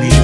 me.